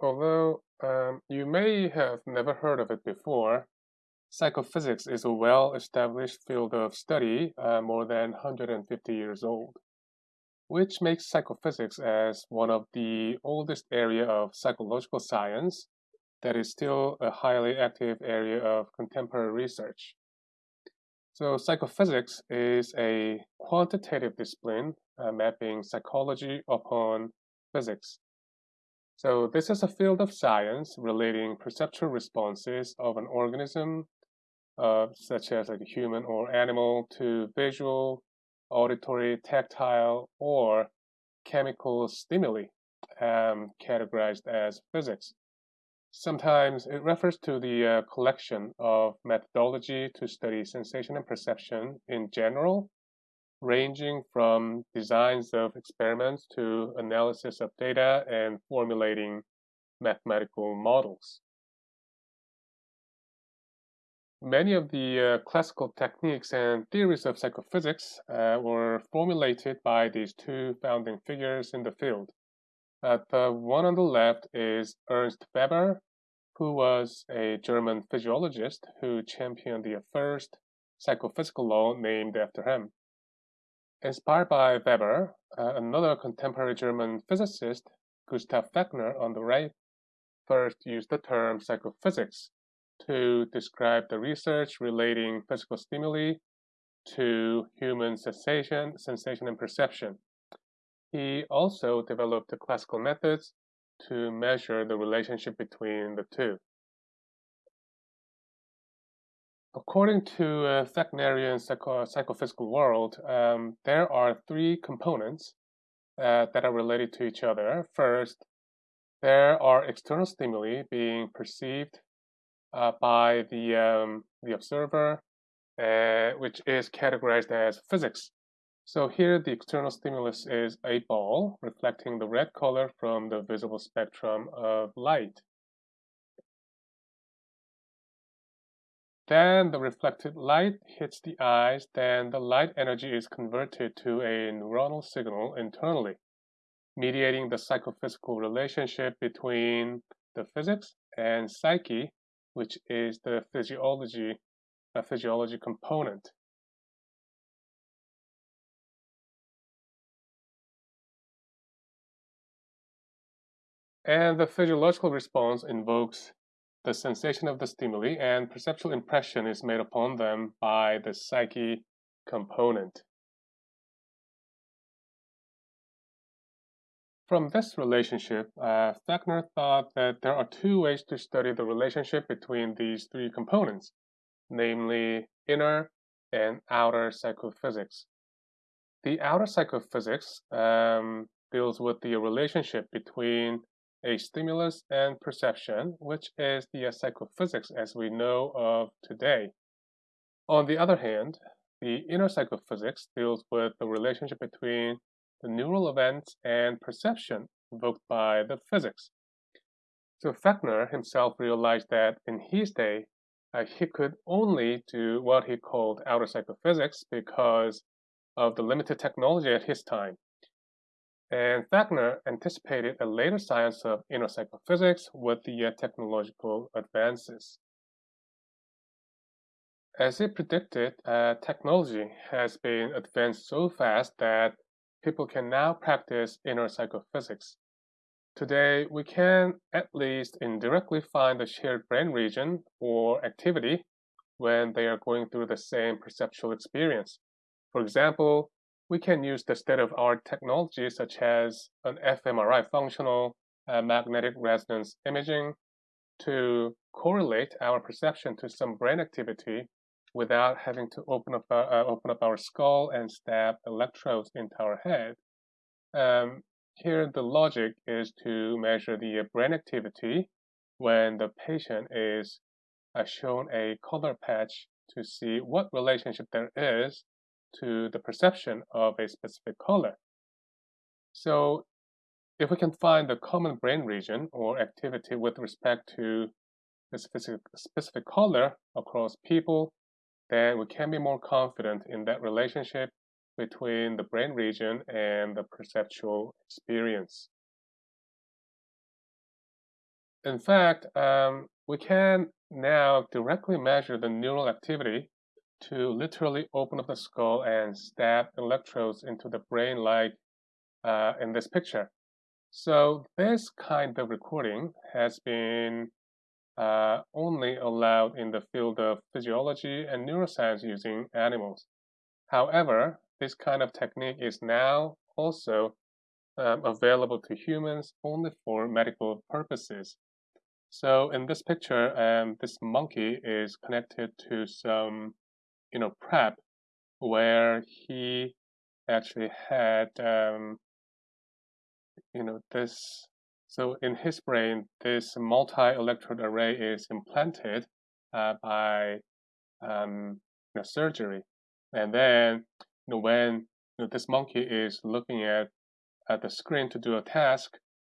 Although um, you may have never heard of it before, psychophysics is a well-established field of study uh, more than 150 years old, which makes psychophysics as one of the oldest area of psychological science that is still a highly active area of contemporary research. So psychophysics is a quantitative discipline uh, mapping psychology upon physics. So this is a field of science relating perceptual responses of an organism, uh, such as like a human or animal, to visual, auditory, tactile, or chemical stimuli, um, categorized as physics. Sometimes it refers to the uh, collection of methodology to study sensation and perception in general, ranging from designs of experiments to analysis of data and formulating mathematical models. Many of the uh, classical techniques and theories of psychophysics uh, were formulated by these two founding figures in the field. Uh, the one on the left is Ernst Weber, who was a German physiologist who championed the first psychophysical law named after him. Inspired by Weber, uh, another contemporary German physicist, Gustav Fechner, on the right, first used the term psychophysics to describe the research relating physical stimuli to human sensation, sensation and perception. He also developed the classical methods to measure the relationship between the two. According to uh, Fechnerian psycho psychophysical world, um, there are three components uh, that are related to each other. First, there are external stimuli being perceived uh, by the, um, the observer, uh, which is categorized as physics. So here the external stimulus is a ball reflecting the red color from the visible spectrum of light. Then the reflected light hits the eyes, then the light energy is converted to a neuronal signal internally, mediating the psychophysical relationship between the physics and psyche, which is the physiology, a physiology component. And the physiological response invokes the sensation of the stimuli and perceptual impression is made upon them by the psyche component. From this relationship, uh, Fechner thought that there are two ways to study the relationship between these three components, namely inner and outer psychophysics. The outer psychophysics um, deals with the relationship between a stimulus and perception, which is the psychophysics as we know of today. On the other hand, the inner psychophysics deals with the relationship between the neural events and perception evoked by the physics. So Fechner himself realized that in his day, uh, he could only do what he called outer psychophysics because of the limited technology at his time. And Fechner anticipated a later science of inner psychophysics with the uh, technological advances. As he predicted, uh, technology has been advanced so fast that people can now practice inner psychophysics. Today, we can at least indirectly find the shared brain region or activity when they are going through the same perceptual experience. For example, we can use the state-of-art technology such as an fMRI functional uh, magnetic resonance imaging to correlate our perception to some brain activity without having to open up, our, uh, open up our skull and stab electrodes into our head. Um, here, the logic is to measure the brain activity when the patient is uh, shown a color patch to see what relationship there is to the perception of a specific color. So if we can find the common brain region or activity with respect to a specific, specific color across people, then we can be more confident in that relationship between the brain region and the perceptual experience. In fact, um, we can now directly measure the neural activity to literally open up the skull and stab electrodes into the brain like uh, in this picture. So this kind of recording has been uh, only allowed in the field of physiology and neuroscience using animals. However, this kind of technique is now also um, available to humans only for medical purposes. So in this picture, um, this monkey is connected to some, you know, prep where he actually had, um, you know, this. So in his brain, this multi-electrode array is implanted uh, by um, you know, surgery, and then you know, when you know, this monkey is looking at at the screen to do a task,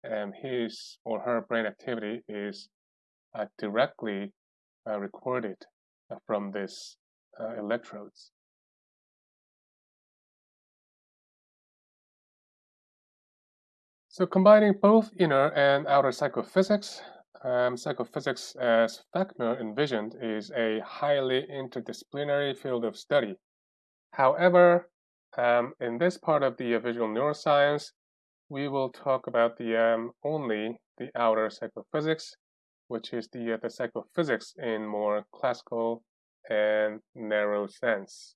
and his or her brain activity is uh, directly uh, recorded uh, from uh, electrodes. So combining both inner and outer psychophysics, um, psychophysics as Fechner envisioned is a highly interdisciplinary field of study. However, um, in this part of the visual neuroscience, we will talk about the um, only the outer psychophysics, which is the, uh, the psychophysics in more classical and narrow sense.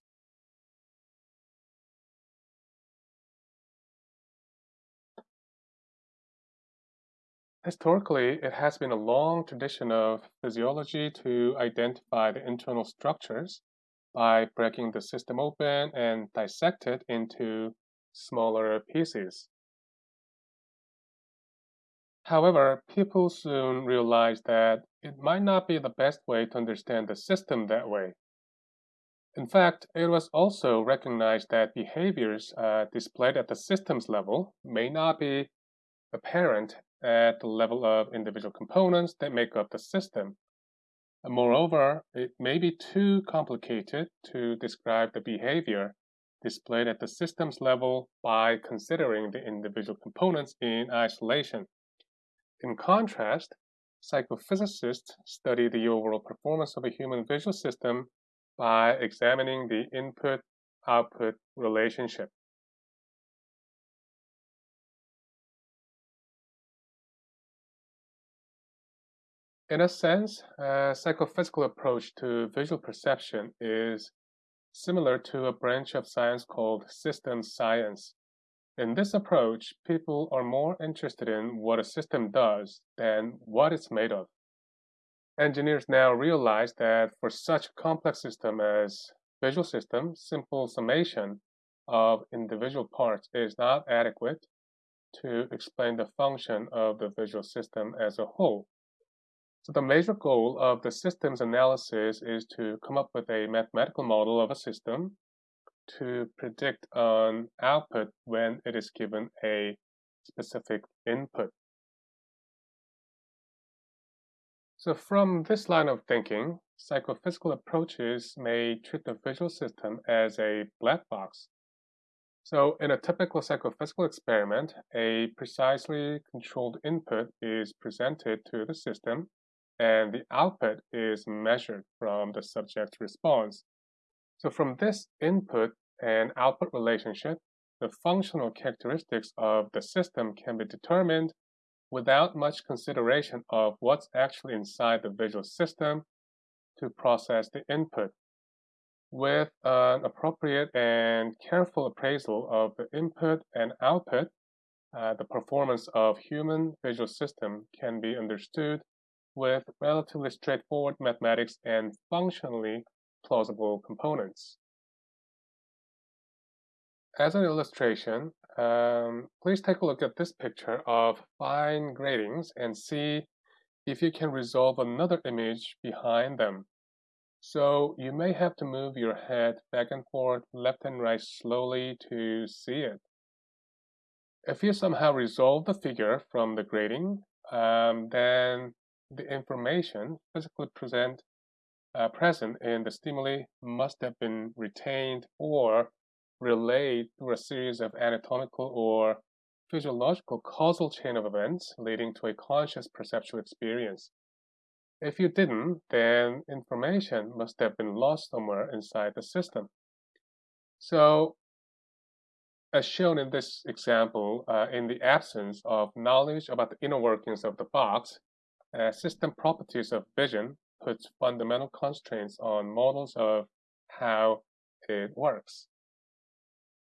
Historically, it has been a long tradition of physiology to identify the internal structures by breaking the system open and dissect it into smaller pieces. However, people soon realized that it might not be the best way to understand the system that way. In fact, it was also recognized that behaviors uh, displayed at the systems level may not be apparent at the level of individual components that make up the system. And moreover, it may be too complicated to describe the behavior displayed at the systems level by considering the individual components in isolation. In contrast, psychophysicists study the overall performance of a human visual system by examining the input-output relationship. In a sense, a psychophysical approach to visual perception is similar to a branch of science called systems science. In this approach, people are more interested in what a system does than what it's made of. Engineers now realize that for such a complex system as visual system, simple summation of individual parts is not adequate to explain the function of the visual system as a whole. So the major goal of the systems analysis is to come up with a mathematical model of a system to predict an output when it is given a specific input. So from this line of thinking, psychophysical approaches may treat the visual system as a black box. So in a typical psychophysical experiment, a precisely controlled input is presented to the system and the output is measured from the subject's response. So from this input and output relationship, the functional characteristics of the system can be determined without much consideration of what's actually inside the visual system to process the input. With an appropriate and careful appraisal of the input and output, uh, the performance of human visual system can be understood with relatively straightforward mathematics and functionally plausible components. As an illustration, um, please take a look at this picture of fine gratings and see if you can resolve another image behind them. So you may have to move your head back and forth, left and right slowly to see it. If you somehow resolve the figure from the grating, um, then the information physically present, uh, present in the stimuli must have been retained or relayed through a series of anatomical or physiological causal chain of events leading to a conscious perceptual experience. If you didn't, then information must have been lost somewhere inside the system. So, as shown in this example, uh, in the absence of knowledge about the inner workings of the box, uh, system properties of vision puts fundamental constraints on models of how it works.